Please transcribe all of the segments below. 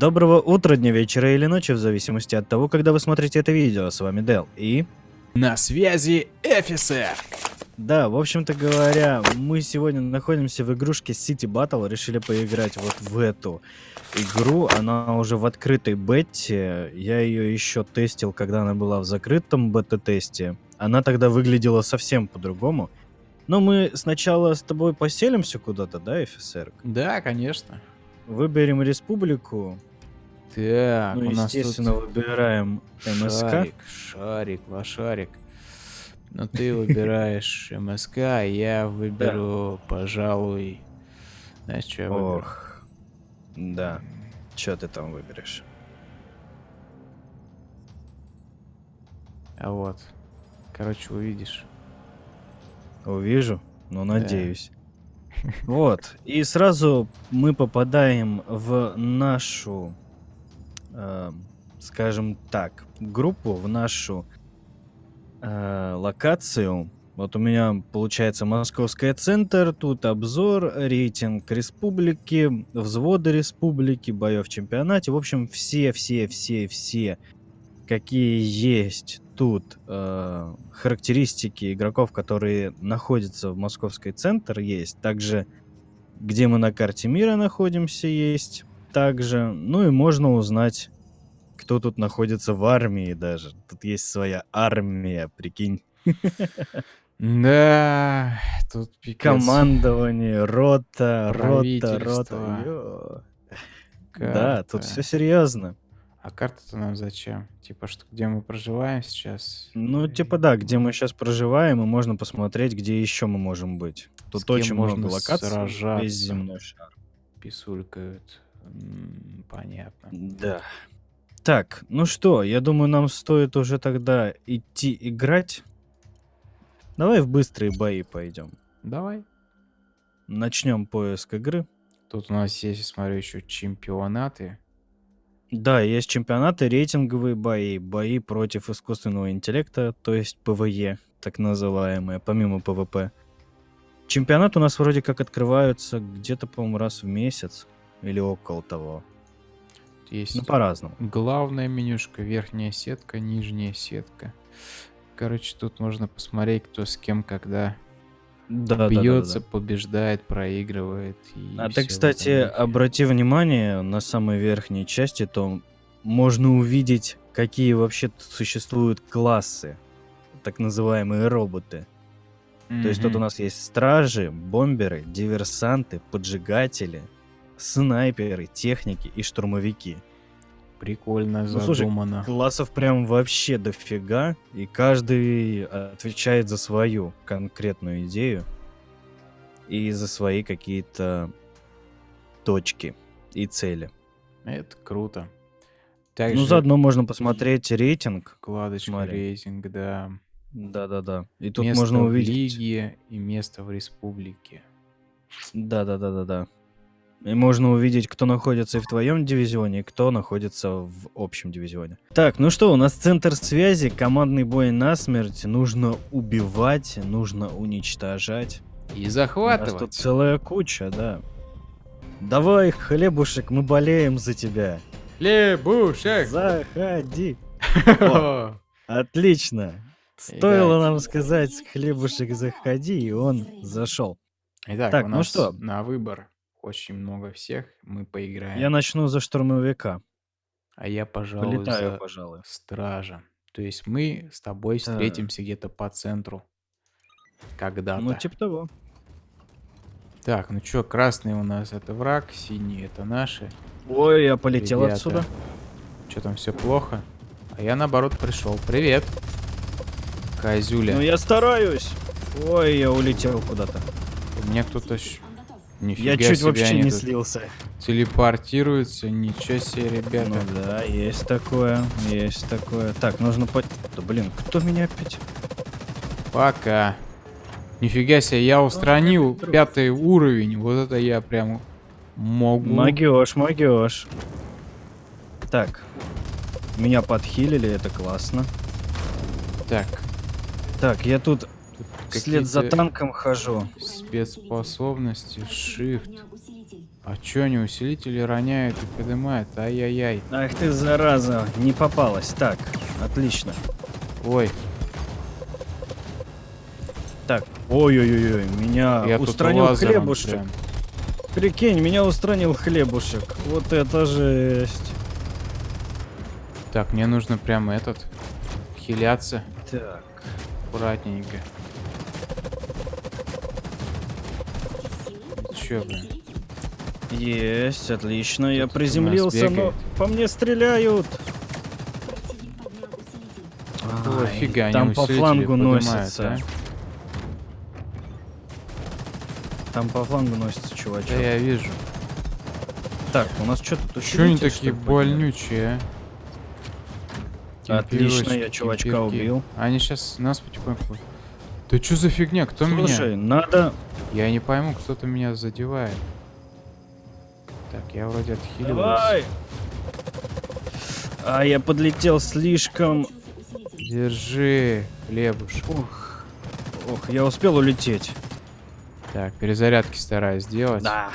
Доброго утра, дня, вечера или ночи, в зависимости от того, когда вы смотрите это видео. С вами Дел и... На связи Эфисер! Да, в общем-то говоря, мы сегодня находимся в игрушке City Battle, решили поиграть вот в эту игру. Она уже в открытой бете, я ее еще тестил, когда она была в закрытом бета-тесте. Она тогда выглядела совсем по-другому. Но мы сначала с тобой поселимся куда-то, да, офицер? Да, конечно. Выберем республику. Так, ну, у нас естественно, тут выбираем МСК. шарик, шарик, лошарик. Но ты выбираешь МСК, а я выберу, пожалуй... Знаешь, что я выберу? Ох, да. Что ты там выберешь? А вот. Короче, увидишь. Увижу, но надеюсь. Вот. И сразу мы попадаем в нашу, э, скажем так, группу, в нашу э, локацию. Вот у меня получается Московская центр, тут обзор, рейтинг республики, взводы республики, боев в чемпионате. В общем, все-все-все-все, какие есть тут э, характеристики игроков, которые находятся в Московской центр, есть. Также, где мы на карте мира находимся, есть. Также, ну и можно узнать, кто тут находится в армии даже. Тут есть своя армия, прикинь. Да, тут пипец. Командование, рота, рота, рота. Да, тут все серьезно. А карта-то нам зачем? Типа, что где мы проживаем сейчас? Ну, типа да, где мы сейчас проживаем, и можно посмотреть, где еще мы можем быть. Тут очень много можно локаций, сражаться? весь земной шар. Писулькают. Понятно. Да. Так, ну что, я думаю, нам стоит уже тогда идти играть. Давай в быстрые бои пойдем. Давай. Начнем поиск игры. Тут у нас есть, смотрю, еще чемпионаты. Да, есть чемпионаты, рейтинговые бои, бои против искусственного интеллекта, то есть PvE, так называемые, помимо PvP. Чемпионат у нас вроде как открываются где-то, по-моему, раз в месяц или около того. Есть Ну, по-разному. главная менюшка, верхняя сетка, нижняя сетка. Короче, тут можно посмотреть, кто с кем когда Да, да, да, да, бьется, да. побеждает, проигрывает. и А ты, кстати, обрати внимание на самой верхней части, то можно увидеть, какие вообще тут существуют классы, так называемые роботы. То есть тут у нас есть стражи, бомберы, диверсанты, поджигатели, снайперы, техники и штурмовики. Прикольно Ну, слушай, задумано. Классов прям вообще дофига, и каждый отвечает за свою конкретную идею и за свои какие-то точки и цели. Это круто. Также Ну, заодно можно посмотреть рейтинг. вкладочка смотри. рейтинг, да. Да-да-да. И тут место можно в увидеть. лиге и место в республике. Да-да-да-да-да. И можно увидеть, кто находится и в твоем дивизионе, и кто находится в общем дивизионе. Так, ну что, у нас центр связи, командный бой насмерть. Нужно убивать, нужно уничтожать. И У нас захватывать. тут целая куча, да. Давай, хлебушек, мы болеем за тебя. Лебушек! Заходи. О, Отлично. Стоило нам сказать хлебушек, заходи, и он зашел. Итак, Так, у ну нас что? на выбор очень много всех. Мы поиграем. Я начну за штурмовика. А я, пожалуй, Полетаю, за пожалуй. стража. То есть мы с тобой Так. встретимся где-то по центру. Когда-то. Ну, типа того. Так, ну чё, красный у нас это враг, синий это наши. Ой, я полетел Ребята. отсюда. Чё там все плохо? А я наоборот пришел. Привет. Козюля. Ну, я стараюсь. Ой, я улетел куда-то. У меня кто-то... Нифига Я чуть себе, вообще не слился. Телепортируются. Ничего себе, ребята. Ну да, есть такое, есть такое. Так, нужно по... Да блин, кто меня опять? Пока. Нифига себе, я устранил друг. пятый уровень. Вот это я прям могу. Магиош, магиош. Так. Меня подхилили, это классно. Так, Так, я тут вслед за танком хожу. спецспособности, shift. А чё они усилители роняют и поднимают? Ай-яй-яй. Ах ты, зараза, не попалась. Так, отлично. Ой, Так, ой-ой-ой, меня я устранил хлебушек. прям. Прикинь, меня устранил хлебушек. Вот это жесть. Так, мне нужно прям этот... Хиляться Так, аккуратненько. Чё, блин? есть, отлично. Я приземлился, но по мне стреляют. Какого Ай, фига они там по флангу носится. а? Там по флангу носится чувачок. Да я вижу. Так, у нас что тут Чё они такие больнючие, а? Отлично, я чувачка убил. Они сейчас нас потихоньку... Да чё за фигня? Кто Слушай, меня? надо... Я не пойму, кто-то меня задевает. Так, я вроде. Давай! А, я подлетел слишком... Держи, хлебушек. Ух, ох, я успел улететь. Так, перезарядки стараюсь сделать, Да.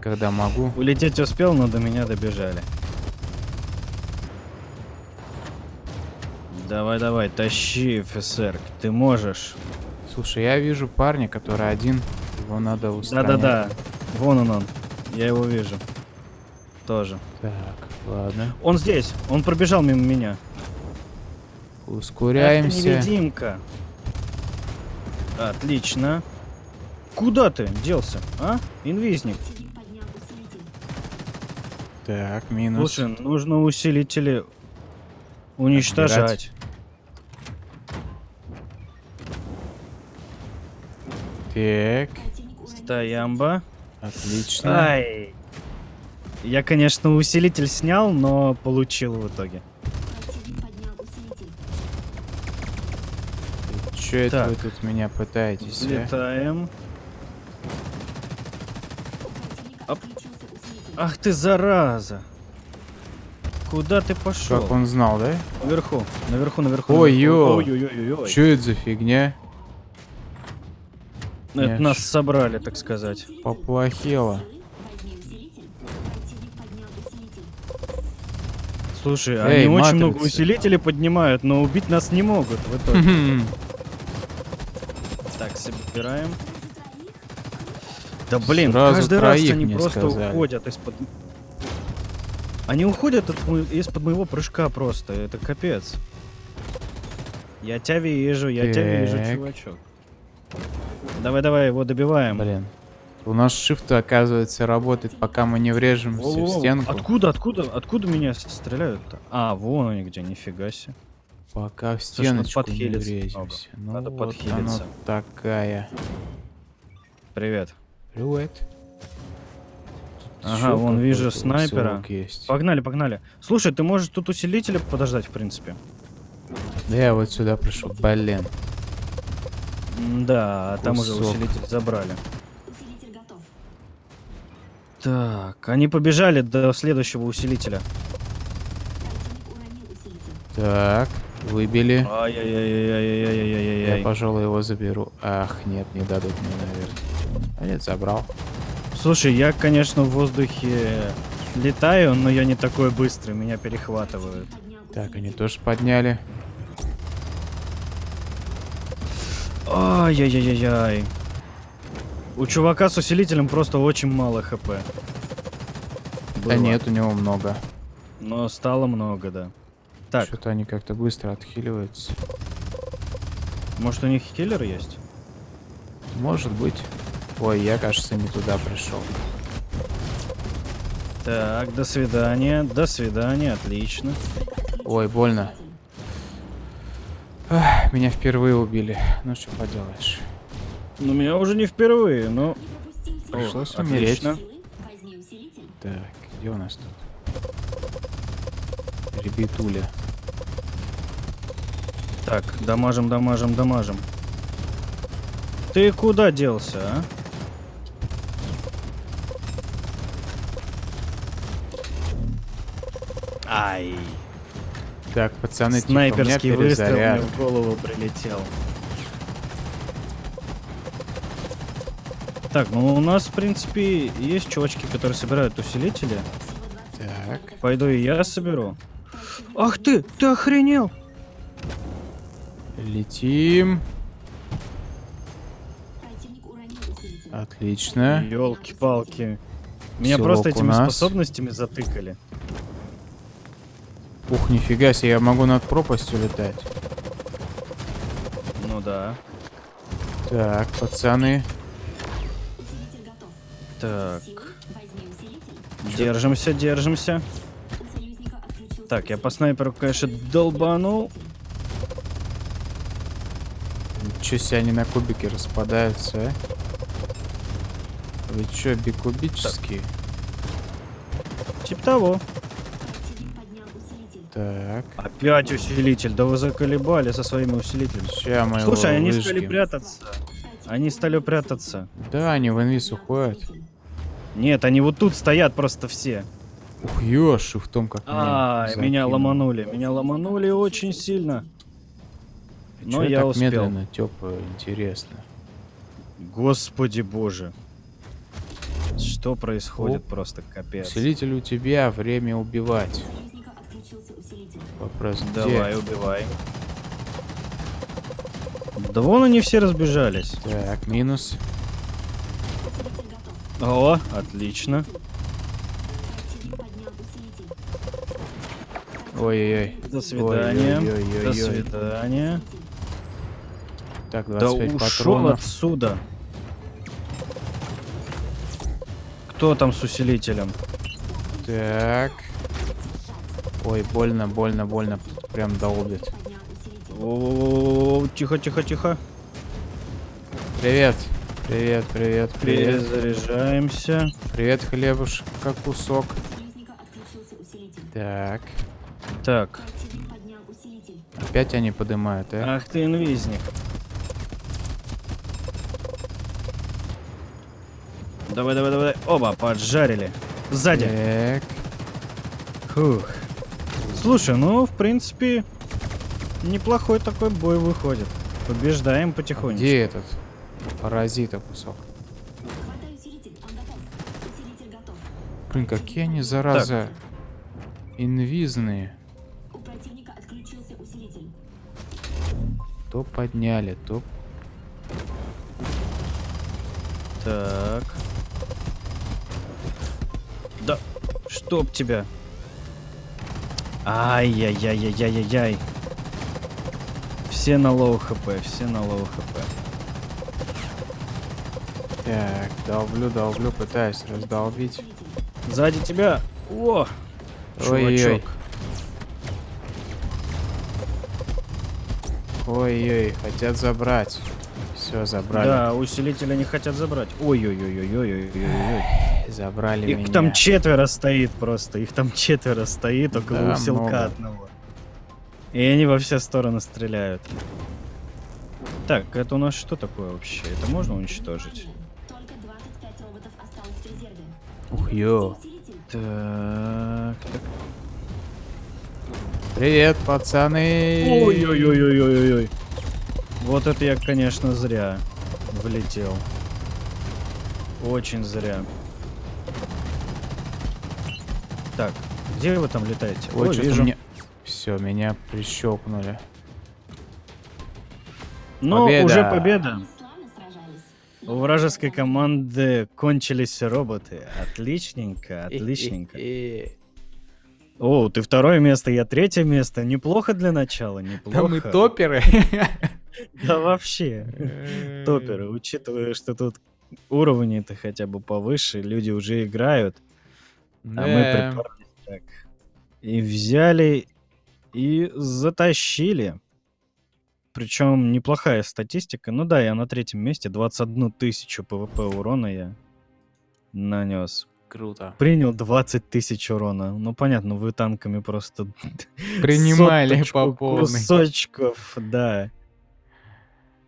когда могу. Улететь успел, но до меня добежали. Давай, давай, тащи, офицер, ты можешь. Слушай, я вижу парня, который один. Его надо устранять. Да-да-да, вон он он, я его вижу. Тоже. Так, ладно. Он здесь, он пробежал мимо меня. Ускоряемся. невидимка. Отлично. Куда ты делся, а? Инвизник. Так, минус. Слушай, нужно усилители уничтожать. Так, Стоямба. отлично. Ай. Я, конечно, усилитель снял, но получил в итоге. Че это вы тут меня пытаетесь, а? Летаем. Оп. Ах ты, зараза. Куда ты пошел? Как он знал, да? Наверху, наверху, наверху. Ой, наверху. ё. Ой-ой-ой-ой. Че это за фигня? Это Я нас собрали, так сказать. Поплохело. Слушай, Эй, они очень много матрицы. усилителей поднимают, но убить нас не могут в итоге. Так, собираем. Да блин, Сразу каждый раз они просто сказали. уходят из-под... Они уходят из-под моего прыжка просто, это капец. Я тебя вижу, я тебя вижу, Так. Чувачок. Давай-давай, его добиваем. Блин. У нас shift, оказывается, работает, пока мы не врежемся в Воу-воу, стенку. Откуда, откуда, откуда меня стреляют-то? А, вон они где, нифига себе. Пока в Слушай, надо стеночку не подхилиться врежемся. Ну Надо вот подхилиться. такая. Привет. Привет. Тут Ага, вон вижу снайпера. Есть. Погнали, погнали. Слушай, ты можешь тут усилителя подождать, в принципе. Да я вот сюда пришел. Блин. Да, там уже Кусок. усилитель забрали. Так, они побежали до следующего усилителя. Так, выбили. Я, пожалуй, его заберу. Ах, нет, не дадут мне, наверное. А нет, забрал. Слушай, я, конечно, в воздухе летаю, но я не такой быстрый, меня перехватывают. Так, они тоже подняли. Ай-яй-яй-яй. У чувака с усилителем просто очень мало хп. Да Было. нет, у него много. Но стало много, да. Так, Что-то они как-то быстро отхиливаются. может у них киллер есть? Может быть. Ой, я, кажется, не туда пришел. Так, до свидания, до свидания, отлично. Ой, больно. Ах, меня впервые убили. Ну что поделаешь. Ну, меня уже не впервые, но... Пришлось О, умереть. отлично. Так, где у нас тут? Ребятуля. Так, дамажим, дамажим, дамажим. Ты куда делся, а? Ай, Так, пацаны, типа, снайперский меня выстрел мне в голову прилетел. Так, ну у нас, в принципе, есть чувачки, которые собирают усилители. Так. Пойду и я соберу. Ах ты, ты охренел! Летим. Отлично. Елки-палки. Меня Селок просто этими нас. способностями затыкали. Ух, нифига себе, я могу над пропастью летать. Ну да. Так, пацаны. Так. Держимся, держимся. Так, я по снайперу, конечно, долбанул. Ничего себе они на кубики распадаются, а? Вы чё, бикубические? Типа того. Так. Опять усилитель. Да вы заколебали со своими усилителями. Ща мы Слушай, они стали прятаться. Они стали прятаться. Да, они в инвиз уходят. Нет, они вот тут стоят просто все. Ух, ёши в том, как А, меня закинуло. ломанули. Меня ломанули очень сильно. Но Чё я так успел. медленно, тёпа, интересно. Господи боже. Что происходит Оп. просто капец. Усилитель у тебя, время убивать. Вопрос где? Давай, убивай. Да вон они все разбежались. Так, минус. О, отлично. Ой-ой-ой. До свидания. Ой-ой-ой-ой-ой. До свидания. Так, Да 25 ушел патронов. отсюда. Кто там с усилителем? Так. Ой, больно, больно, больно. Прям долбит. Тихо, тихо, тихо. Привет. Привет, привет, привет. Перезаряжаемся. Привет, хлебушек, как кусок. Так. Так. Опять они поднимают, а? Ах ты инвизник. Давай, давай, давай. Оба, поджарили. Сзади. Так. Фух. Слушай, ну, в принципе, неплохой такой бой выходит. Побеждаем потихонечку. Где этот? Паразита кусок. Блин, какие они, зараза, инвизные. Отключился усилитель. То подняли, то... Так. Да, чтоб тебя. Ай-яй-яй-яй-яй-яй. Все на low HP, все на low HP. Так, долблю, долблю, пытаюсь раздолбить. Сзади тебя. О, Ой-ой-ой. чувачок. Ой-ой, хотят забрать. Все, забрали. Да, усилителя не хотят забрать. Ой-ой-ой-ой-ой-ой-ой. Забрали Их меня. там четверо стоит просто. Их там четверо стоит около Да, усилка много. одного. И они во все стороны стреляют. Так, это у нас что такое вообще? Это можно уничтожить? Только 25 роботов осталось в резерве. Ух, ё. Так, так. Привет, пацаны. Ой-ой-ой-ой-ой-ой. Вот это я, конечно, зря влетел. Очень зря. Так, где вы там летаете? Ой, О, что-то вижу. мне... Все, меня прищелкнули. Ну, Победа. уже победа. У вражеской команды кончились роботы. Отличненько, отличненько. О, ты второе место, я третье место. Неплохо для начала, неплохо. Да мы топеры. Да вообще. Топеры, учитывая, что тут уровни-то хотя бы повыше, люди уже играют, а мы Да. приперлись так. И взяли и затащили. Причем неплохая статистика. Ну да, я на третьем месте. 21 тысячу PvP урона я нанес. Круто. Принял 20 тысяч урона. Ну понятно, вы танками просто Принимали по полной. кусочков, да.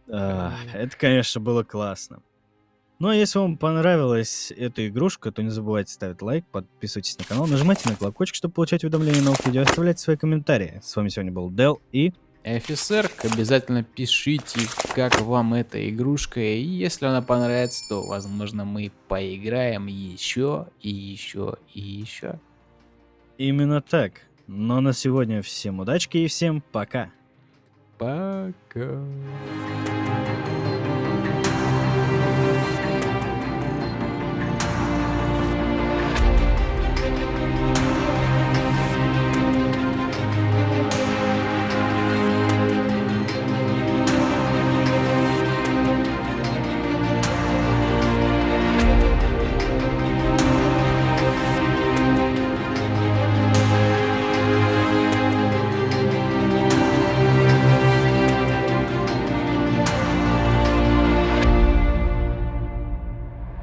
А, это, конечно, было классно. Ну а если вам понравилась эта игрушка, то не забывайте ставить лайк, подписывайтесь на канал, нажимайте на колокольчик, чтобы получать уведомления о новых видео, оставляйте свои комментарии. С вами сегодня был Дел и... ФСР, обязательно пишите, как вам эта игрушка, и если она понравится, то, возможно, мы поиграем еще, и еще, и еще. Именно так. Но на сегодня всем удачки и всем пока. Пока.